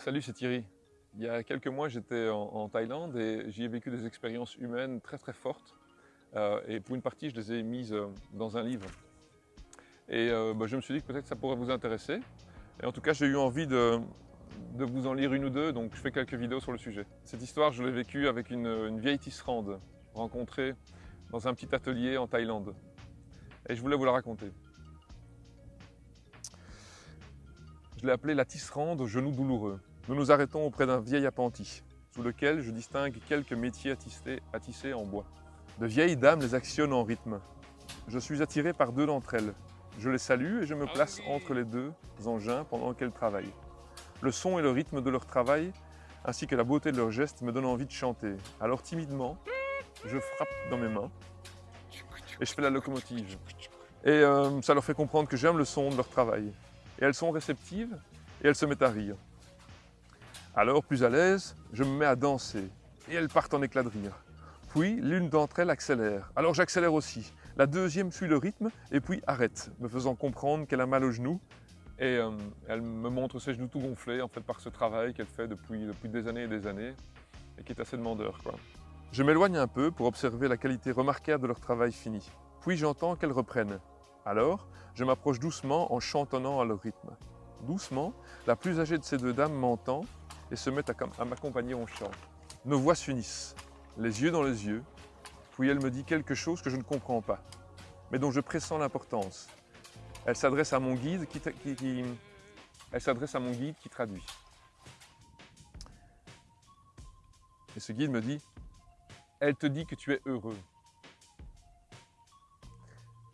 Salut, c'est Thierry. Il y a quelques mois, j'étais en, Thaïlande et j'y ai vécu des expériences humaines très très fortes. Euh, et pour une partie, je les ai mises euh, dans un livre. Et euh, bah, je me suis dit que peut-être ça pourrait vous intéresser. Et en tout cas, j'ai eu envie de, vous en lire une ou deux, donc je fais quelques vidéos sur le sujet. Cette histoire, je l'ai vécue avec une, une vieille tisserande rencontrée dans un petit atelier en Thaïlande. Et je voulais vous la raconter. Je l'ai appelée la tisserande aux genoux douloureux. Nous nous arrêtons auprès d'un vieil appentis, sous lequel je distingue quelques métiers à en bois. De vieilles dames les actionnent en rythme. Je suis attiré par deux d'entre elles. Je les salue et je me place entre les deux engins pendant qu'elles travaillent. Le son et le rythme de leur travail, ainsi que la beauté de leurs gestes, me donnent envie de chanter. Alors timidement, je frappe dans mes mains et je fais la locomotive. Et euh, ça leur fait comprendre que j'aime le son de leur travail. Et elles sont réceptives et elles se mettent à rire. Alors, plus à l'aise, je me mets à danser et elles partent en éclat de rire. Puis, l'une d'entre elles accélère. Alors j'accélère aussi. La deuxième suit le rythme et puis arrête, me faisant comprendre qu'elle a mal aux genoux. Et euh, elle me montre ses genoux tout gonflés en fait par ce travail qu'elle fait depuis, depuis des années et des années et qui est assez demandeur. Quoi. Je m'éloigne un peu pour observer la qualité remarquable de leur travail fini. Puis j'entends qu'elles reprennent. Alors, je m'approche doucement en chantonnant à leur rythme. Doucement, la plus âgée de ces deux dames m'entend et se met à, m'accompagner en chant. Nos voix s'unissent, les yeux dans les yeux, puis elle me dit quelque chose que je ne comprends pas, mais dont je pressens l'importance. Elle s'adresse à mon guide qui, qui, qui elle s'adresse à mon guide qui traduit. Et ce guide me dit, elle te dit que tu es heureux.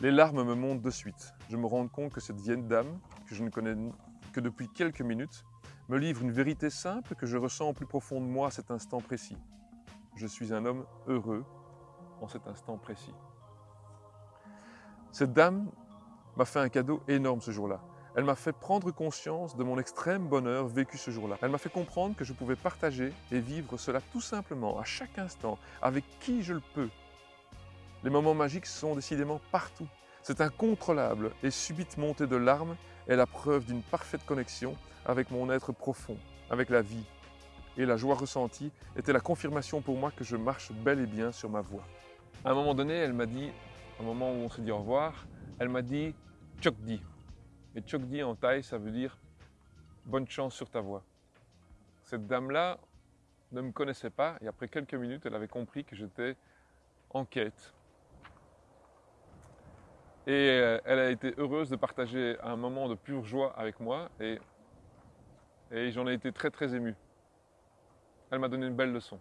Les larmes me montent de suite. Je me rends compte que cette vieille dame, que je ne connais que depuis quelques minutes, me livre une vérité simple que je ressens au plus profond de moi à cet instant précis. Je suis un homme heureux en cet instant précis. Cette dame m'a fait un cadeau énorme ce jour-là. Elle m'a fait prendre conscience de mon extrême bonheur vécu ce jour-là. Elle m'a fait comprendre que je pouvais partager et vivre cela tout simplement, à chaque instant, avec qui je le peux. Les moments magiques sont décidément partout. C'est incontrôlable et subite montée de larmes est la preuve d'une parfaite connexion avec mon être profond, avec la vie. Et la joie ressentie était la confirmation pour moi que je marche bel et bien sur ma voie. À un moment donné, elle m'a dit, au moment où on s'est dit au revoir, elle m'a dit Chokdi. Et Chokdi en thaï, ça veut dire bonne chance sur ta voie. Cette dame-là ne me connaissait pas et après quelques minutes, elle avait compris que j'étais en quête et euh, elle a été heureuse de partager un moment de pure joie avec moi et, et j'en ai été très très ému. Elle m'a donné une belle leçon.